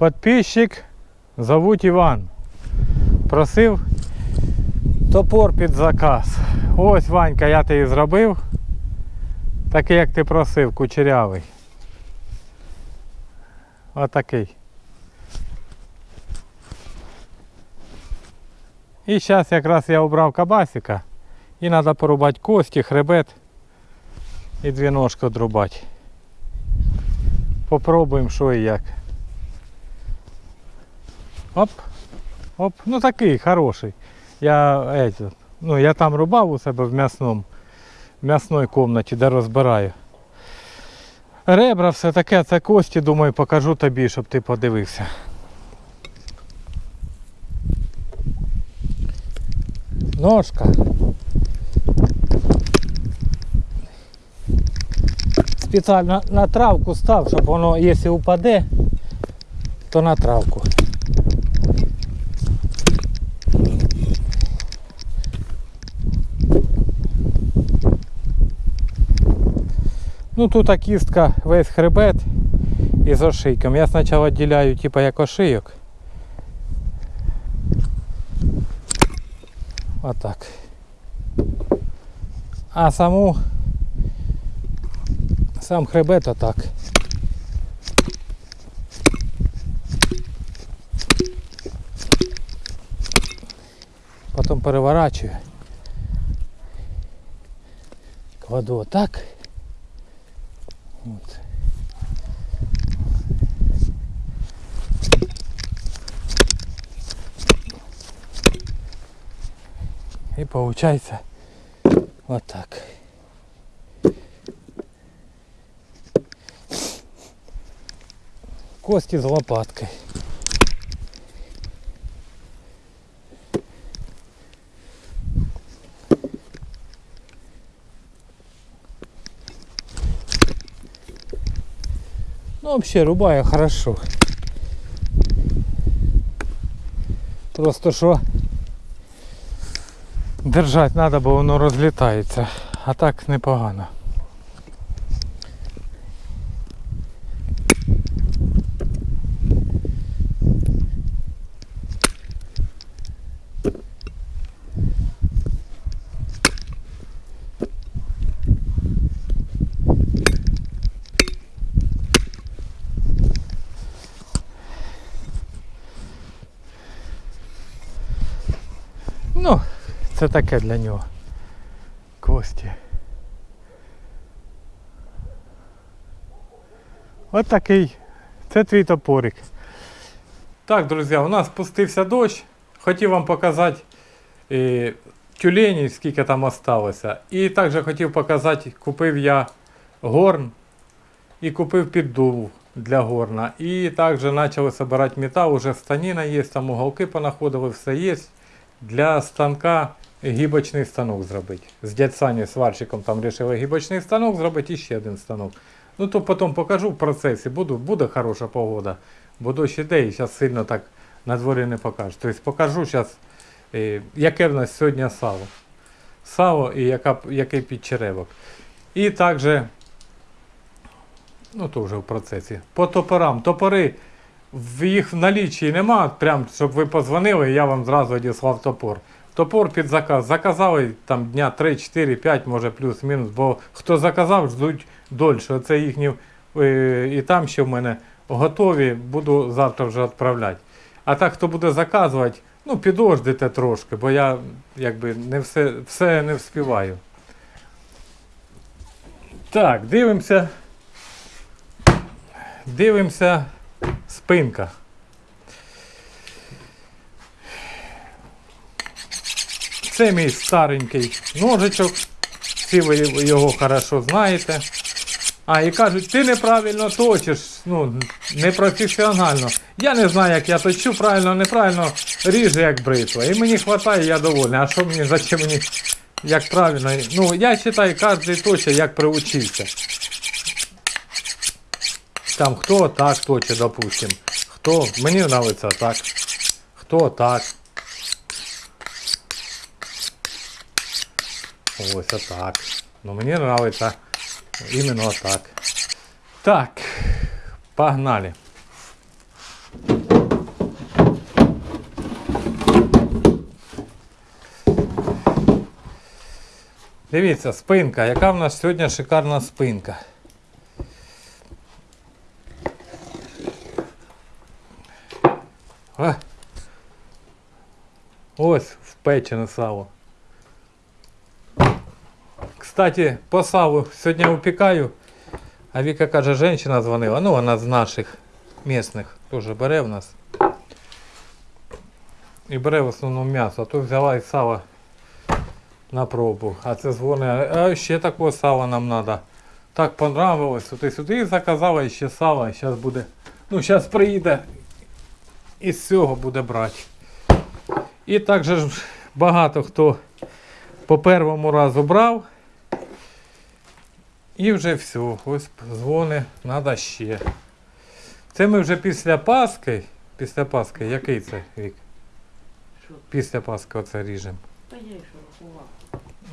Подписчик зовуть Іван. Просив топор під заказ. Ось Ванька, я тобі зробив. Такий, як ти просив, кучерявий. Отакий. І зараз якраз я обрав кабасика. І треба порубати кості, хребет і дві ножки одрубати. Попробуємо що і як. Оп. Оп. Ну такий хороший. Я, этот, ну, я там рубав у себе в м'ясному, в м'ясної кімнаті, де розбираю. Ребра все таке, це кості, думаю, покажу тобі, щоб ти подивився. Ножка. Спеціально на травку став, щоб воно, якщо упаде, то на травку. Ну тут кістка весь хребет із ошийком. Я спочатку відділяю типа як ошийок. Отак. А саму сам хребет отак. Потім переворачую. Кладу отак. Получается вот так. Кости з лопаткой. Ну, вообще рубаю хорошо. Просто що держать треба, бо воно розлітається. А так непогано. Ну, це таке для нього. Кості. От такий. Це твій топорик. Так, друзі, у нас спустився дощ. Хотів вам показати е, тюлені, скільки там осталося. І також хотів показати, купив я горн і купив піддув для горна. І також почали збирати метал, уже станіна є, там уголки понаходили, все є для станка гібочний станок зробити. З дядь Сані сварщиком там вирішили гібочний станок зробити і ще один станок. Ну то потім покажу в процесі, Буду, буде хороша погода. Бо дощ іде і зараз сильно так на дворі не покажу. Тобто покажу зараз, яке в нас сьогодні сало. Сало і яка, який підчеревок. І також, ну то вже в процесі. По топорам. Топори в їх в налічі нема, прям, щоб ви позвонили, я вам зразу одіслав топор. Топор під заказ. Заказали там дня 3, 4, 5, може плюс-мінус, бо хто заказав, ждуть дольше. Оце їхні. е, І там ще в мене готові, буду завтра вже відправляти. А так, хто буде заказувати, ну підождите трошки, бо я якби не все, все не вспіваю. Так, дивимося. Дивимося спинка. Це мій старенький ножичок. Всі ви його хорошо знаєте. А, і кажуть, ти неправильно точиш, ну, непрофесіонально. Я не знаю, як я точу, правильно, неправильно, ріжу як бритва. І мені вистачає, я довольний. А що мені, зачем мені, як правильно? Ну, я вважаю, кожен точить, як приучився. Там хто так точить, допустим. Хто, мені подобається так. Хто так. Ось отак. Ну Мені нравиться іменно отак. Так, погнали. Дивіться, спинка, яка в нас сьогодні шикарна спинка. Е. Ось в впечене сало. Кстати, по салу сьогодні випікаю. А Віка каже, жінка дзвонила. Ну, вона з наших місних теж бере в нас. І бере в основному м'ясо. То взяла і сало на пробу. А це дзвонить, а ще такого сала нам треба. Так понравилось, туди сюди і заказала ще сало, зараз буде. Ну, зараз приїде і з цього буде брати. І також багато хто по першому разу брав. І вже все. Ось дзвони, треба ще. Це ми вже після Пасхи. Після Пасхи, який це вік? Після Пасхи оце ріжемо.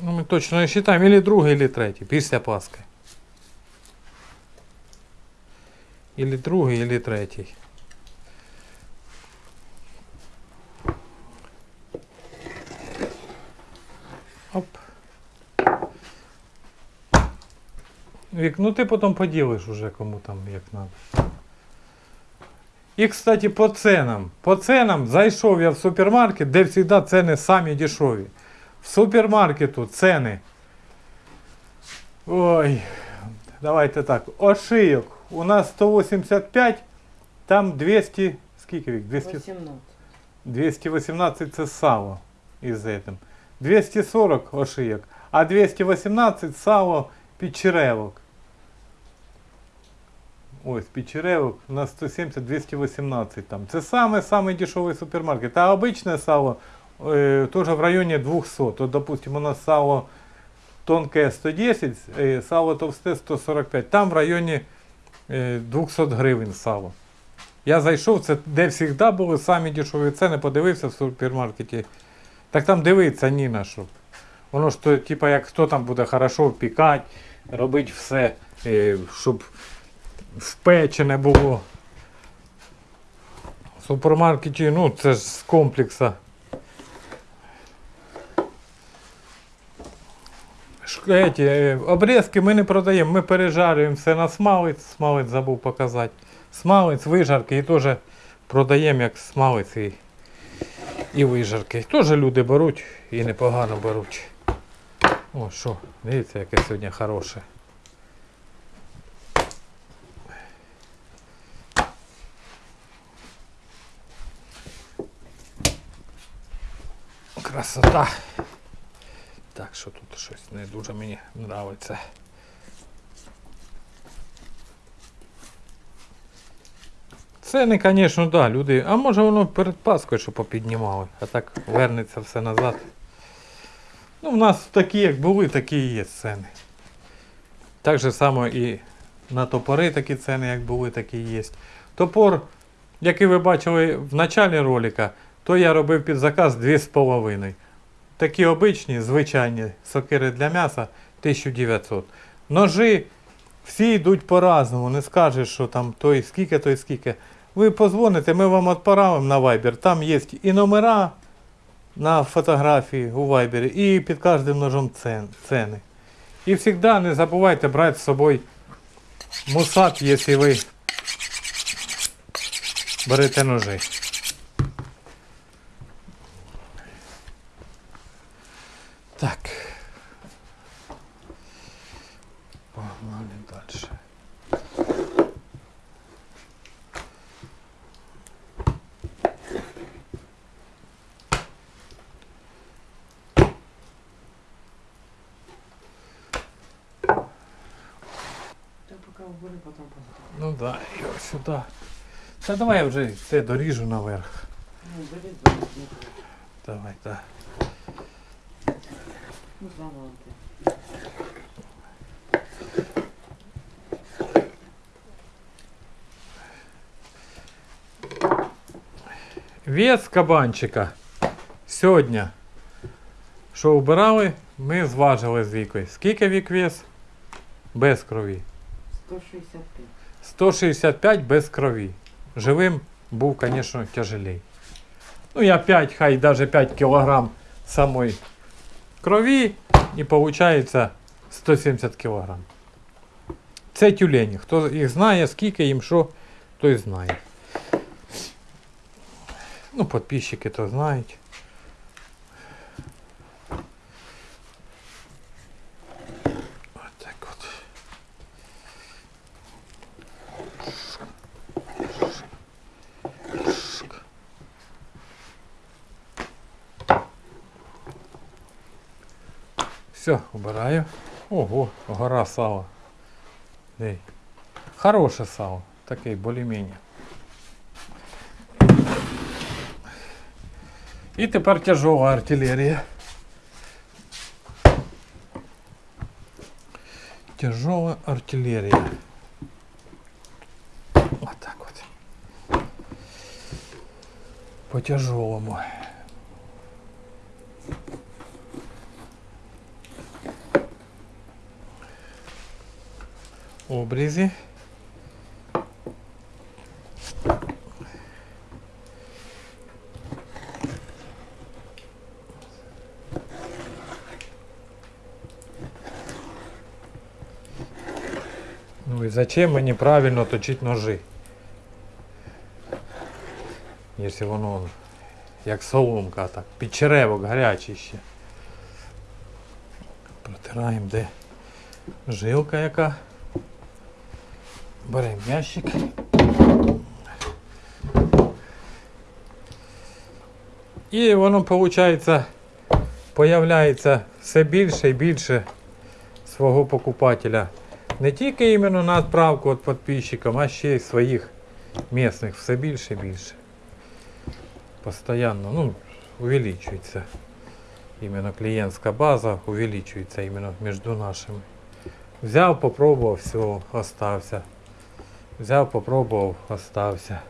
Ну, ми точно не вважаємо, або другий, або третій, після Пасхи. Або другий, або третій. Вік, ну ти потім поділиш уже кому там як надо. І, кстати, по ценам. По ценам зайшов я в супермаркет, де завжди ціни самі дешеві. В супермаркету ціни. Ой, давайте так. Ошийок. У нас 185, там 200, скільки вік? 200, 218 це сало із этим. 240 ошийок, а 218 сало печеревок. Ось печеревок на 170-218 там. Це саме самий дешевий супермаркет. А обичне сало э, тоже в районе 200. Вот, допустим, у нас сало тонкое 110, э, сало товсте 145. Там в районі э, 200 гривень сало. Я зайшов, це де завжди були самі дешеві ціни, подивився в супермаркеті. Так там дивиться ні на що. Воно ж то, типа, як хто там буде хорошо впікати, робити все, е, щоб впечене було. В супермаркеті, ну, це ж з комплекса. Ш- Эти, е, обрізки ми не продаємо, ми пережарюємо все на смалець, смалець забув показати. Смалець, вижарки і теж продаємо як смалець і, і вижарки. Теж люди беруть і непогано беруть. О, що, дивіться, яке сьогодні хороше. Красота. Так, що тут щось не дуже мені подобається. Ціни, звісно, да, люди. А може воно перед Паскою, що попіднімали, а так вернеться все назад. Ну, в нас такі, як були, такі і є ціни. Так же само і на топори такі ціни, як були, такі є. Топор, який ви бачили в началі ролика, то я робив під заказ 2,5. Такі обичні, звичайні сокири для м'яса 1900. Ножи всі йдуть по-разному, не скажеш, що там той скільки, той скільки. Ви позвоните, ми вам відправимо на Viber. Там є і номера на фотографії у Viber, і під кожним ножом ціни. І завжди не забувайте брати з собою мусат, якщо ви берете ножи. Так. Погнали дальше. Та поки вбери, потім позитив. Ну да, і ось сюди. Та давай я вже це доріжу наверх. Ну. Давай, так. Ну. Вес кабанчика сьогодні, що вбирали, ми зважили з вікою. Скільки вік вес? Без крові. 165. 165 без крові. Живим був, звісно, тяжелей. Ну, я 5, хай навіть 5 кг самої крові і виходить 170 кг. Це тюлені. Хто їх знає, скільки їм що, той знає. Ну, підписчики то знають. Ось так от. Все, убираю. Ого, гора сала. Ей. Хороше сало. Такий більш-менш. І тепер тяжова артилерія. Тяжова артилерія. Отак от. По тяжелому. Обрізі. Ну и зачем мені правильно точить ножи? Якщо воно як соломка, так, під черевок гарячий ще. Протираємо, де жилка яка. Беремо ящик. І воно виходить, появляється все більше і більше свого покупателя. Не тільки іменно на відправку від підписчикам, а ще й своїх місних все більше і більше. Постоянно, ну, увеличується. Іменно клієнтська база увеличується іменно між нашими. Взяв, попробував, все, остався. Взяв, попробував, остався.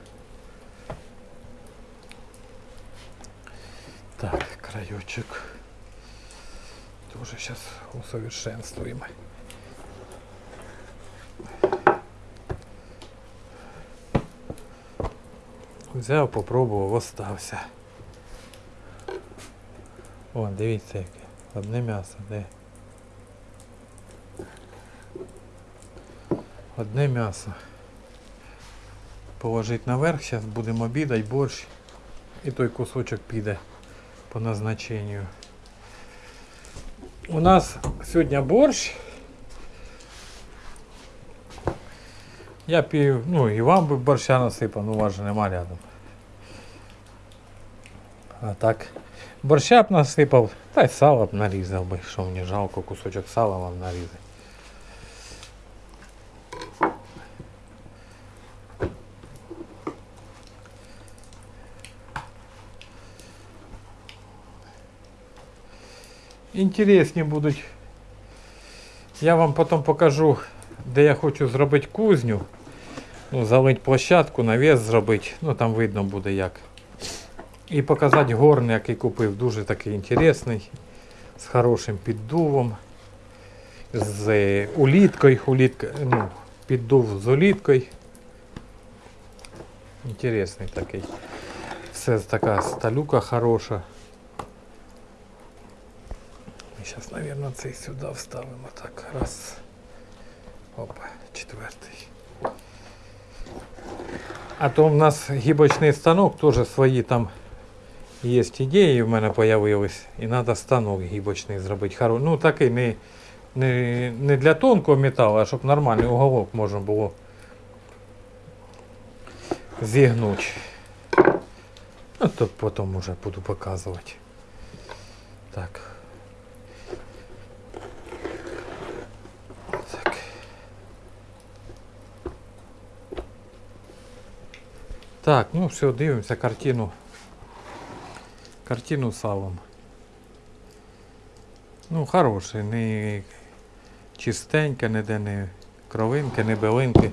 Так, краючок. Тоже сейчас усовершенствуем. Взяв, попробував, остався. О, дивіться яке. Одне м'ясо, де. Одне м'ясо. Положить наверх, зараз будемо обідати борщ. І той кусочок піде по назначенню. У нас сьогодні борщ. Я пів, ну і вам би борща насипав, ну вас же нема рядом. А так. Борща б насипав, та й сало б нарізав би, що мені жалко, кусочок сала вам нарізати. Інтересні будуть. Я вам потім покажу, де я хочу зробити кузню. Ну, залить площадку, навіс зробити. Ну там видно буде як. І показати горн, який купив. Дуже такий інтересний. З хорошим піддувом. З е, уліткою. Улітка, ну, піддув з уліткою. Інтересний такий. Все така сталюка хороша. Сейчас, наверное, цей сюди вставимо. Так, раз. Опа, четвертий. А то в нас гібочний станок, теж свої там є ідеї в мене появились. І треба станок гібочний зробити. Хоро- Ну такий не, не, не для тонкого металу, а щоб нормальний уголок можна було зігнути. Ну, то потім уже буду показувати. Так. Так. Так, ну все, дивимося картину. Картину салом. Ну, хороший, не чистеньке, ніде не кровинки, не билинки,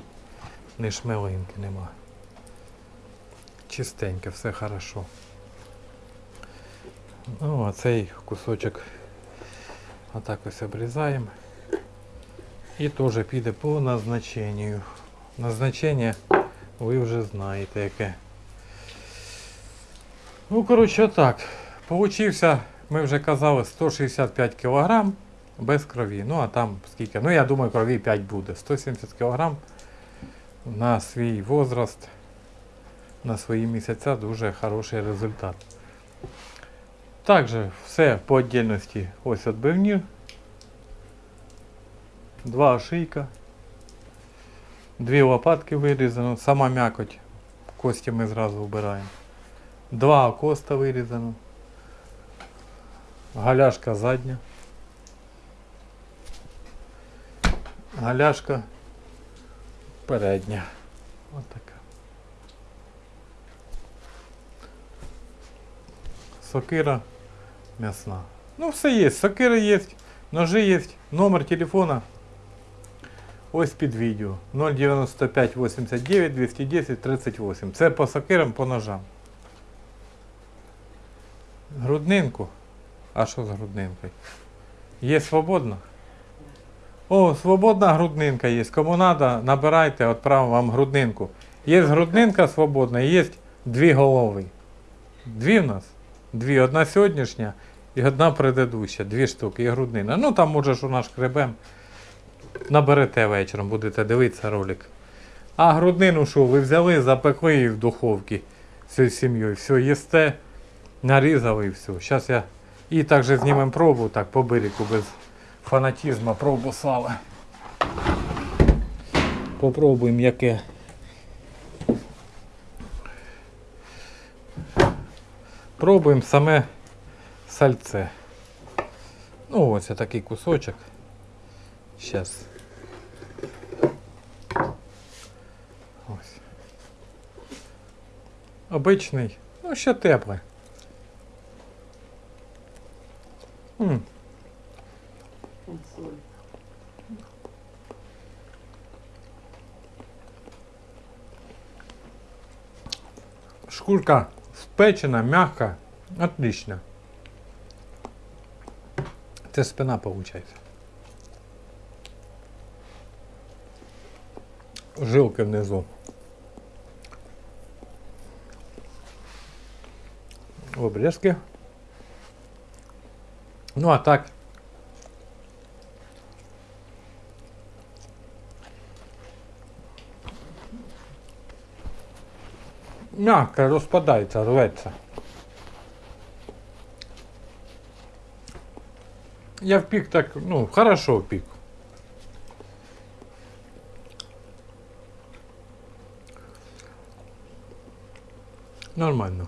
не шмелинки нема. Чистеньке, все хорошо. Ну, а цей кусочок отак ось обрізаємо. І теж піде по назначенню. Назначення ви вже знаєте яке. Ну, коротше, так. Получився ми вже казали 165 кг без крові. Ну а там скільки? Ну я думаю, крові 5 буде. 170 кг на свій возраст, на свої місяця дуже хороший результат. Також все по отдельності ось відбивні. Два ошийка. Дві лопатки вирізано, сама м'якоть. Кості ми зразу вбираємо. Два окоста вирізано. Галяшка задня. Галяшка передня. Ось така. Сокира м'ясна. Ну, все є. Сокира є, ножи є, номер телефона. Ось під відео 095 89 210 38. Це по сокирам, по ножам. Груднинку. А що з груднинкою? Є свободна? О, свободна груднинка є. Кому треба, набирайте, відправимо вам груднинку. Є груднинка свободна, є дві голови. Дві в нас? Дві. Одна сьогоднішня і одна предыдуща. Дві штуки і груднина. Ну там може у наш кребем. Наберете вечором, будете дивитися ролик. А груднину що, ви взяли, запекли її в духовці всією сім'єю. Все, їсте, нарізали і все. Зараз я і також знімемо пробу, так, по берегу, без фанатізму, пробу сала. Попробуємо яке. Пробуємо саме сальце. Ну, ось такий кусочок. Сейчас. Ось. Обичний, ну ще тепле. М. Шкурка спечена, мягка, отлично. Це спина получается. Жилки внизу. Обрезки. Ну а так. Мягко розпадається, рветься. Я впік так, ну, хорошо впік. Нормально.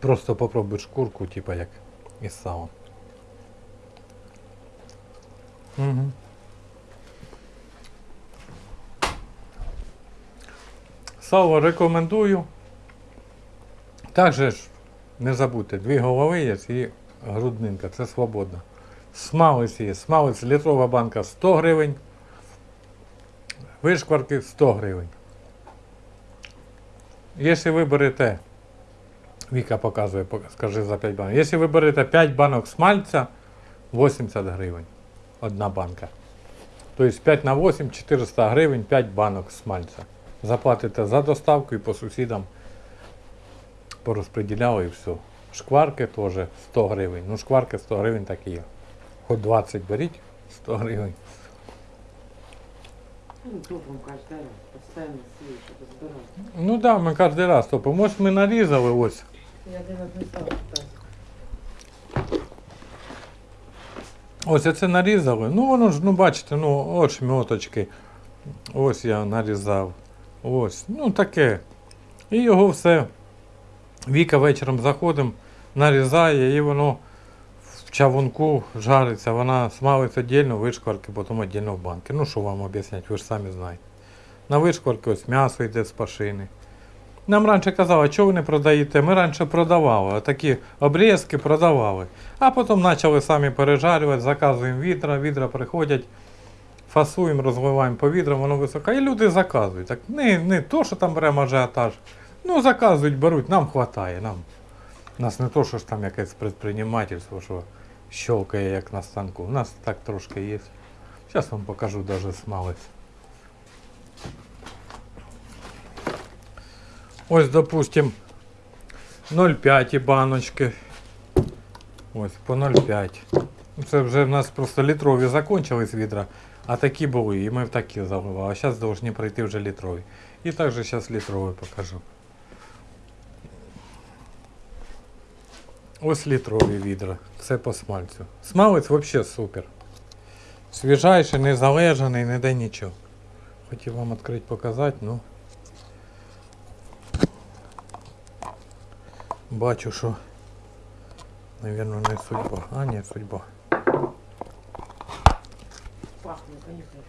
Просто попробуй шкурку, типа як із салом. Угу. Сало рекомендую. Також ж не забудьте, дві голови є і груднинка, це свободно. Смалець є. Смалець літрова банка 100 гривень. Вишкварки 100 гривень. Якщо ви берете, Віка показує, скажи за 5 банок. Якщо ви берете 5 банок смальця, 80 гривень. Одна банка. Тобто 5 на 8, 400 гривень, 5 банок смальця. Заплатите за доставку і по сусідам порозподіляли і все. Шкварки теж 100 гривень. Ну, шкварки 100 гривень так і є. Хоч 20 беріть, 100 гривень. Ну. Ну так, да, ми кожен раз топимо. Може ми нарізали ось. Я. Ось оце нарізали. Ну воно ж, ну бачите, ну от шмьоточки. Ось я нарізав. Ось. Ну таке. І його все. Віка вечором заходимо, нарізає і воно в чавунку жариться. Вона смалить віддільно, вишкварки, потім віддільно в банки. Ну що вам об'яснять, ви ж самі знаєте. На вишкварки ось м'ясо йде з пашини. Нам раніше казали, що ви не продаєте? Ми раніше продавали, такі обрізки продавали. А потім почали самі пережарювати, заказуємо відра, відра приходять, фасуємо, розливаємо по відрам, воно високе. І люди заказують. Так не, не то, що там беремо ажіотаж. Ну, заказують, беруть, нам вистачає. Нам. Нас не то, що ж там якесь предпринимательство, що щелкає як на станку. У нас так трошки є. Зараз вам покажу даже смалець. Ось, допустим, 0,5 баночки. Ось по 0,5. Ну, Це вже в нас просто літрові закончились відра, а такі були, і ми в такі заливали. А зараз повинні пройти вже літрові. І також зараз літрові покажу. Ось літрові відра. Це по смальцю. Смалець взагалі супер. Свіжайший, не залежаний, не де нічого. Хотів вам відкрити показати, ну. Бачу, що, Навірно, не судьба. А, ні, судьба. Пахне, конечно.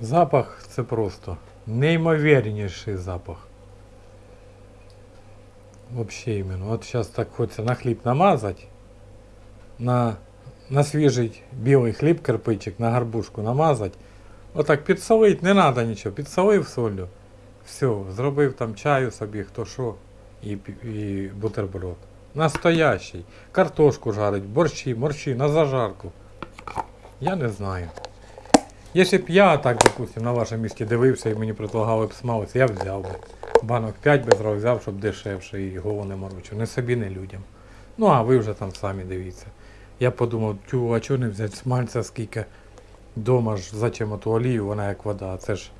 Запах це просто неймовірніший запах. Вообще іменно. От зараз так хочеться на хліб намазати, на, на свіжий білий хліб, кирпичик, на гарбушку намазати. Отак підсолить, не треба нічого. Підсолив солью. Все, зробив там чаю собі, хто що, і, і бутерброд. Настоящий. Картошку жарить, борщі, морщі, на зажарку. Я не знаю. Якщо б я так, допустим, на вашому місці дивився і мені предлагали б смалець, я б взяв би. Банок 5 би зразу взяв, щоб дешевше і голову не морочив. Не собі, не людям. Ну а ви вже там самі дивіться. Я подумав, тю, а чого не взяти смальця скільки дома ж зачем оту олію, вона як вода. Це ж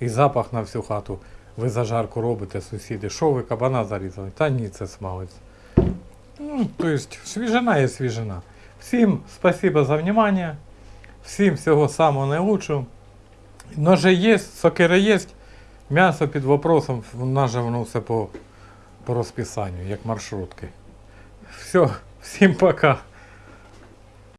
і запах на всю хату. Ви зажарку робите, сусіди. Що ви кабана зарізали? Та ні, це смалець. Ну, то есть, свіжина є свіжина. Всім спасибо за внимание. Всім всього самого найкращого. Ножи є, сокири є, м'ясо під вопросом, в нас же воно все по, по розписанню, як маршрутки. Все, всім пока.